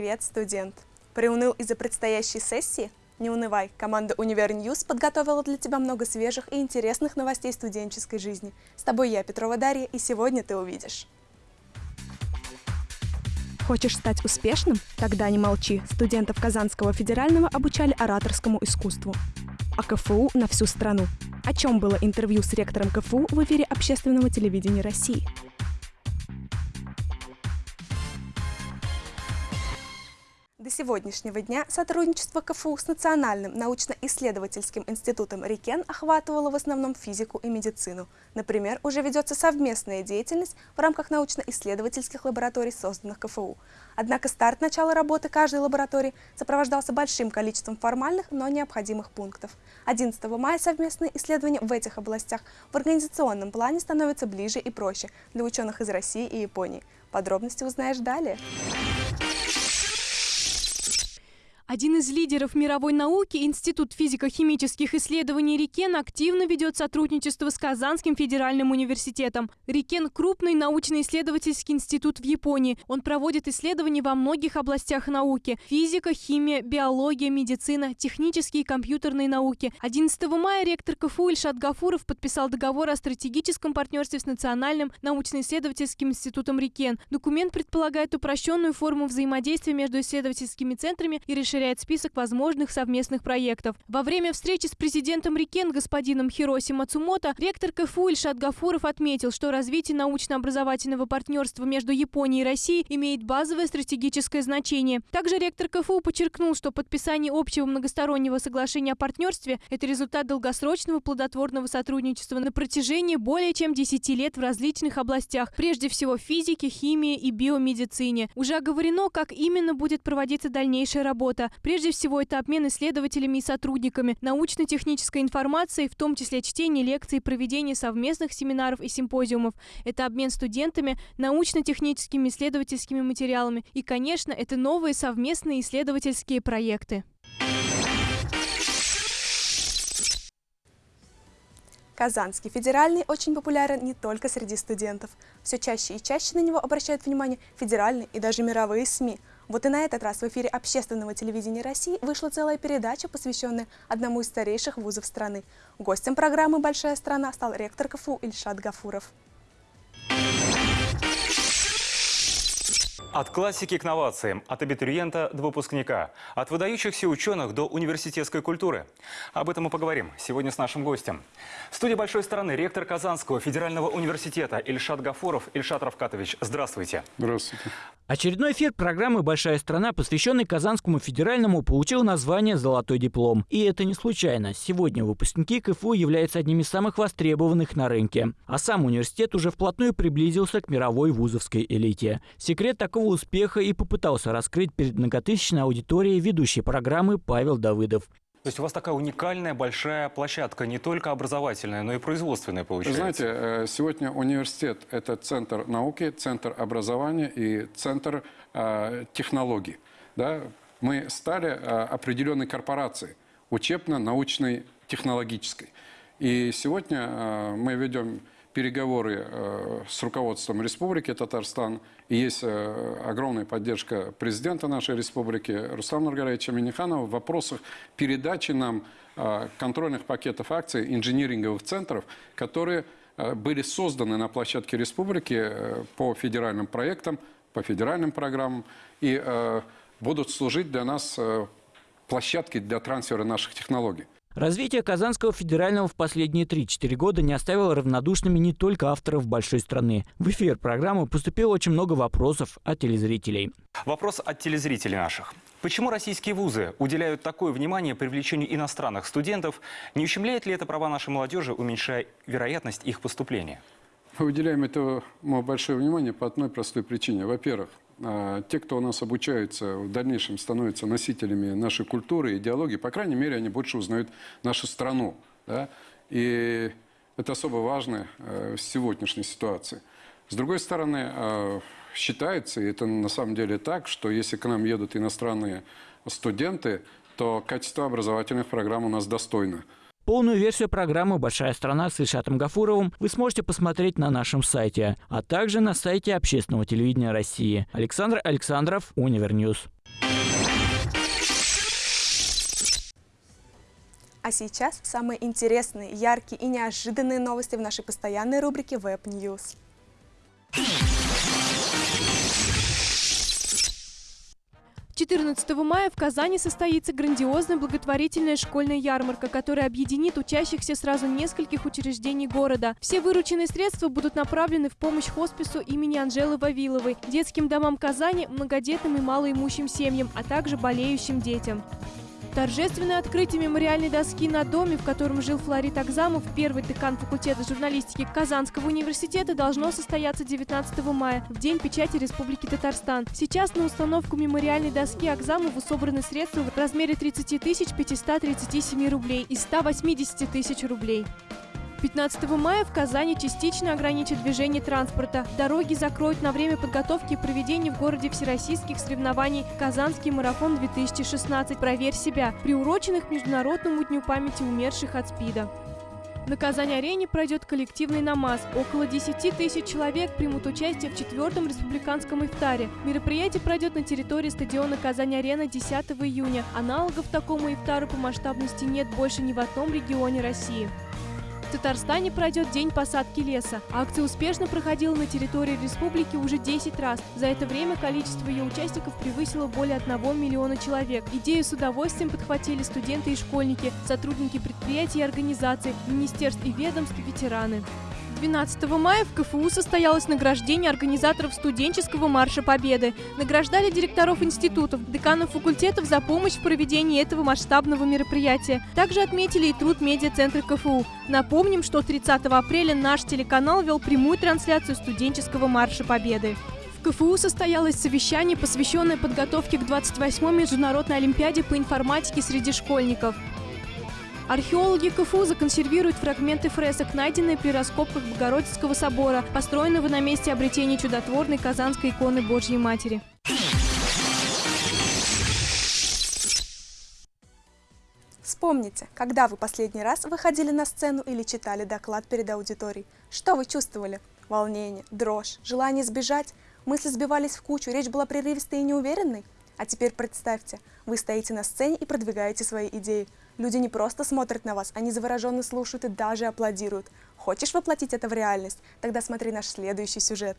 Привет, студент! Приуныл из-за предстоящей сессии? Не унывай, команда UniverNews подготовила для тебя много свежих и интересных новостей студенческой жизни. С тобой я, Петрова Дарья, и сегодня ты увидишь. Хочешь стать успешным? Тогда не молчи. Студентов Казанского федерального обучали ораторскому искусству. А КФУ на всю страну. О чем было интервью с ректором КФУ в эфире общественного телевидения России? До сегодняшнего дня сотрудничество КФУ с Национальным научно-исследовательским институтом РИКЕН охватывало в основном физику и медицину. Например, уже ведется совместная деятельность в рамках научно-исследовательских лабораторий, созданных КФУ. Однако старт начала работы каждой лаборатории сопровождался большим количеством формальных, но необходимых пунктов. 11 мая совместные исследования в этих областях в организационном плане становятся ближе и проще для ученых из России и Японии. Подробности узнаешь далее. Один из лидеров мировой науки, Институт физико-химических исследований Рикен, активно ведет сотрудничество с Казанским федеральным университетом. Рикен – крупный научно-исследовательский институт в Японии. Он проводит исследования во многих областях науки – физика, химия, биология, медицина, технические и компьютерные науки. 11 мая ректор КФУ Ильшат Гафуров подписал договор о стратегическом партнерстве с Национальным научно-исследовательским институтом Рикен. Документ предполагает упрощенную форму взаимодействия между исследовательскими центрами и решение расширяет список возможных совместных проектов. Во время встречи с президентом Рикен господином Хироси Мацумото ректор КФУ Ильшат Гафуров отметил, что развитие научно-образовательного партнерства между Японией и Россией имеет базовое стратегическое значение. Также ректор КФУ подчеркнул, что подписание общего многостороннего соглашения о партнерстве – это результат долгосрочного плодотворного сотрудничества на протяжении более чем 10 лет в различных областях, прежде всего физике, химии и биомедицине. Уже оговорено, как именно будет проводиться дальнейшая работа. Прежде всего, это обмен исследователями и сотрудниками, научно-технической информацией, в том числе чтение лекций, проведение совместных семинаров и симпозиумов. Это обмен студентами, научно-техническими исследовательскими материалами. И, конечно, это новые совместные исследовательские проекты. Казанский федеральный очень популярен не только среди студентов. Все чаще и чаще на него обращают внимание федеральные и даже мировые СМИ – вот и на этот раз в эфире общественного телевидения России вышла целая передача, посвященная одному из старейших вузов страны. Гостем программы «Большая страна» стал ректор КФУ Ильшат Гафуров. От классики к новациям, от абитуриента до выпускника, от выдающихся ученых до университетской культуры. Об этом мы поговорим сегодня с нашим гостем. В студии большой стороны ректор Казанского федерального университета Ильшат Гафуров. Ильшат Равкатович, здравствуйте. Здравствуйте. Очередной эфир программы «Большая страна», посвященный Казанскому федеральному, получил название «Золотой диплом». И это не случайно. Сегодня выпускники КФУ являются одними из самых востребованных на рынке. А сам университет уже вплотную приблизился к мировой вузовской элите. Секрет такого успеха и попытался раскрыть перед многотысячной аудиторией ведущей программы Павел Давыдов. То есть у вас такая уникальная большая площадка, не только образовательная, но и производственная получается. Знаете, э, сегодня университет – это центр науки, центр образования и центр э, технологий. Да? Мы стали э, определенной корпорацией, учебно-научной, технологической. И сегодня э, мы ведем переговоры э, с руководством Республики Татарстан. И есть э, огромная поддержка президента нашей республики Рустама Нургалевича Миниханова в вопросах передачи нам э, контрольных пакетов акций инжиниринговых центров, которые были созданы на площадке республики по федеральным проектам, по федеральным программам и будут служить для нас площадкой для трансфера наших технологий. Развитие Казанского федерального в последние 3-4 года не оставило равнодушными не только авторов большой страны. В эфир программы поступило очень много вопросов от телезрителей. Вопрос от телезрителей наших. Почему российские вузы уделяют такое внимание привлечению иностранных студентов? Не ущемляет ли это права нашей молодежи, уменьшая вероятность их поступления? Мы уделяем этому большое внимание по одной простой причине. Во-первых, те, кто у нас обучается, в дальнейшем становятся носителями нашей культуры, идеологии, по крайней мере, они больше узнают нашу страну. Да? И это особо важно э, в сегодняшней ситуации. С другой стороны, э, считается, и это на самом деле так, что если к нам едут иностранные студенты, то качество образовательных программ у нас достойно. Полную версию программы «Большая страна» с Ильшатом Гафуровым вы сможете посмотреть на нашем сайте, а также на сайте Общественного телевидения России. Александр Александров, UniverNews. А сейчас самые интересные, яркие и неожиданные новости в нашей постоянной рубрике Web News. 14 мая в Казани состоится грандиозная благотворительная школьная ярмарка, которая объединит учащихся сразу нескольких учреждений города. Все вырученные средства будут направлены в помощь хоспису имени Анжелы Вавиловой, детским домам Казани, многодетным и малоимущим семьям, а также болеющим детям. Торжественное открытие мемориальной доски на доме, в котором жил Флорид Акзамов, первый декан факультета журналистики Казанского университета, должно состояться 19 мая, в День печати Республики Татарстан. Сейчас на установку мемориальной доски Акзамову собраны средства в размере 30 537 рублей из 180 тысяч рублей. 15 мая в Казани частично ограничат движение транспорта. Дороги закроют на время подготовки и проведения в городе всероссийских соревнований «Казанский марафон-2016. Проверь себя», приуроченных к Международному дню памяти умерших от СПИДа. На Казань-арене пройдет коллективный намаз. Около 10 тысяч человек примут участие в четвертом республиканском ифтаре. Мероприятие пройдет на территории стадиона Казань-арена 10 июня. Аналогов такому ифтару по масштабности нет больше ни в одном регионе России. В Татарстане пройдет День посадки леса. Акция успешно проходила на территории республики уже 10 раз. За это время количество ее участников превысило более 1 миллиона человек. Идею с удовольствием подхватили студенты и школьники, сотрудники предприятий и организаций, министерств и ведомств, ветераны. 12 мая в КФУ состоялось награждение организаторов студенческого марша Победы. Награждали директоров институтов, деканов факультетов за помощь в проведении этого масштабного мероприятия. Также отметили и труд медиацентра КФУ. Напомним, что 30 апреля наш телеканал вел прямую трансляцию студенческого марша Победы. В КФУ состоялось совещание, посвященное подготовке к 28-й международной олимпиаде по информатике среди школьников. Археологи КФУ законсервируют фрагменты фресок, найденные при раскопках Богородицкого собора, построенного на месте обретения чудотворной Казанской иконы Божьей Матери. Вспомните, когда вы последний раз выходили на сцену или читали доклад перед аудиторией. Что вы чувствовали? Волнение, дрожь, желание сбежать? Мысли сбивались в кучу, речь была прерывистой и неуверенной? А теперь представьте, вы стоите на сцене и продвигаете свои идеи. Люди не просто смотрят на вас, они завороженно слушают и даже аплодируют. Хочешь воплотить это в реальность? Тогда смотри наш следующий сюжет.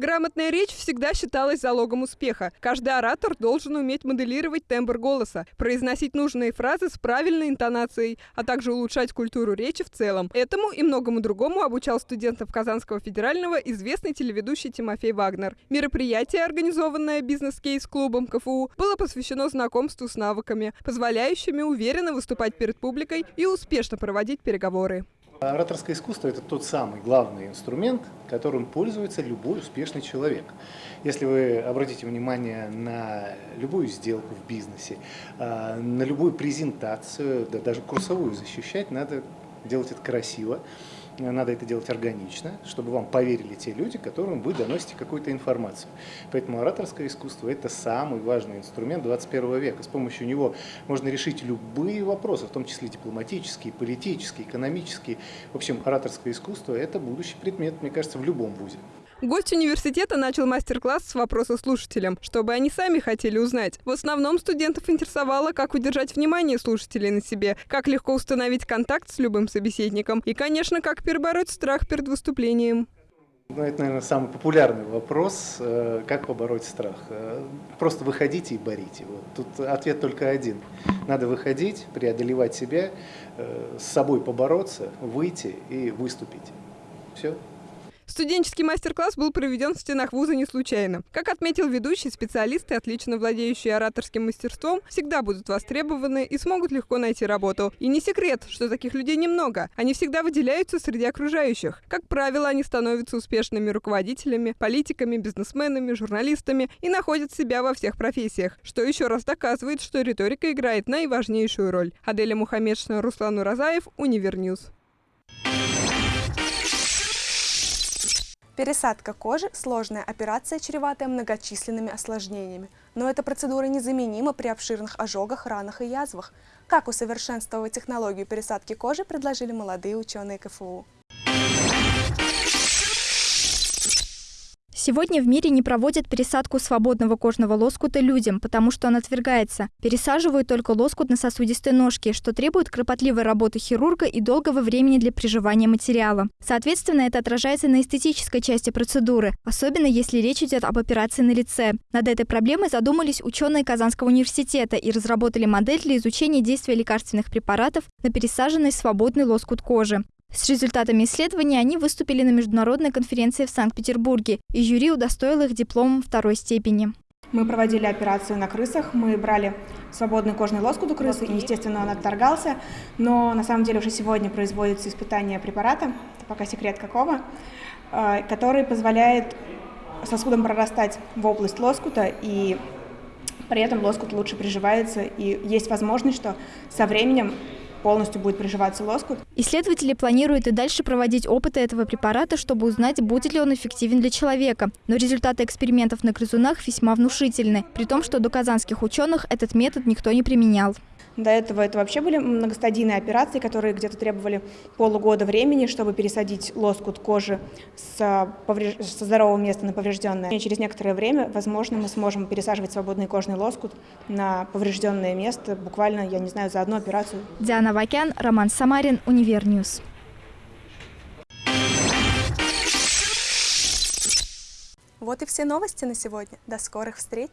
Грамотная речь всегда считалась залогом успеха. Каждый оратор должен уметь моделировать тембр голоса, произносить нужные фразы с правильной интонацией, а также улучшать культуру речи в целом. Этому и многому другому обучал студентов Казанского федерального известный телеведущий Тимофей Вагнер. Мероприятие, организованное бизнес-кейс-клубом КФУ, было посвящено знакомству с навыками, позволяющими уверенно выступать перед публикой и успешно проводить переговоры. Ораторское искусство – это тот самый главный инструмент, которым пользуется любой успешный человек. Если вы обратите внимание на любую сделку в бизнесе, а, на любую презентацию, да даже курсовую защищать, надо делать это красиво, надо это делать органично, чтобы вам поверили те люди, которым вы доносите какую-то информацию. Поэтому ораторское искусство – это самый важный инструмент 21 века. С помощью него можно решить любые вопросы, в том числе дипломатические, политические, экономические. В общем, ораторское искусство – это будущий предмет, мне кажется, в любом вузе. Гость университета начал мастер-класс с вопроса слушателям, чтобы они сами хотели узнать. В основном студентов интересовало, как удержать внимание слушателей на себе, как легко установить контакт с любым собеседником и, конечно, как перебороть страх перед выступлением. Ну, это, наверное, самый популярный вопрос, э, как побороть страх. Э, просто выходите и борите. Вот. Тут ответ только один. Надо выходить, преодолевать себя, э, с собой побороться, выйти и выступить. Все. Студенческий мастер-класс был проведен в стенах вуза не случайно. Как отметил ведущий, специалисты, отлично владеющие ораторским мастерством, всегда будут востребованы и смогут легко найти работу. И не секрет, что таких людей немного. Они всегда выделяются среди окружающих. Как правило, они становятся успешными руководителями, политиками, бизнесменами, журналистами и находят себя во всех профессиях, что еще раз доказывает, что риторика играет наиважнейшую роль. Аделя Мухаммедшина, Руслан Уразаев, UniverNews. Пересадка кожи – сложная операция, чреватая многочисленными осложнениями. Но эта процедура незаменима при обширных ожогах, ранах и язвах. Как усовершенствовать технологию пересадки кожи, предложили молодые ученые КФУ. Сегодня в мире не проводят пересадку свободного кожного лоскута людям, потому что он отвергается. Пересаживают только лоскут на сосудистой ножке, что требует кропотливой работы хирурга и долгого времени для приживания материала. Соответственно, это отражается на эстетической части процедуры, особенно если речь идет об операции на лице. Над этой проблемой задумались ученые Казанского университета и разработали модель для изучения действия лекарственных препаратов на пересаженный свободный лоскут кожи. С результатами исследования они выступили на международной конференции в Санкт-Петербурге, и жюри удостоило их дипломом второй степени. Мы проводили операцию на крысах, мы брали свободный кожный лоскут у крысы, и, естественно, он отторгался, но на самом деле уже сегодня производится испытание препарата, пока секрет какого, э, который позволяет сосудам прорастать в область лоскута, и при этом лоскут лучше приживается, и есть возможность, что со временем полностью будет приживаться лоскут. Исследователи планируют и дальше проводить опыты этого препарата, чтобы узнать, будет ли он эффективен для человека. Но результаты экспериментов на грызунах весьма внушительны, при том, что до казанских ученых этот метод никто не применял. До этого это вообще были многостадийные операции, которые где-то требовали полугода времени, чтобы пересадить лоскут кожи с, повреж... со здорового места на поврежденное. И через некоторое время, возможно, мы сможем пересаживать свободный кожный лоскут на поврежденное место, буквально, я не знаю, за одну операцию. Диана Вакян, Роман Самарин, UniverNews. Вот и все новости на сегодня. До скорых встреч!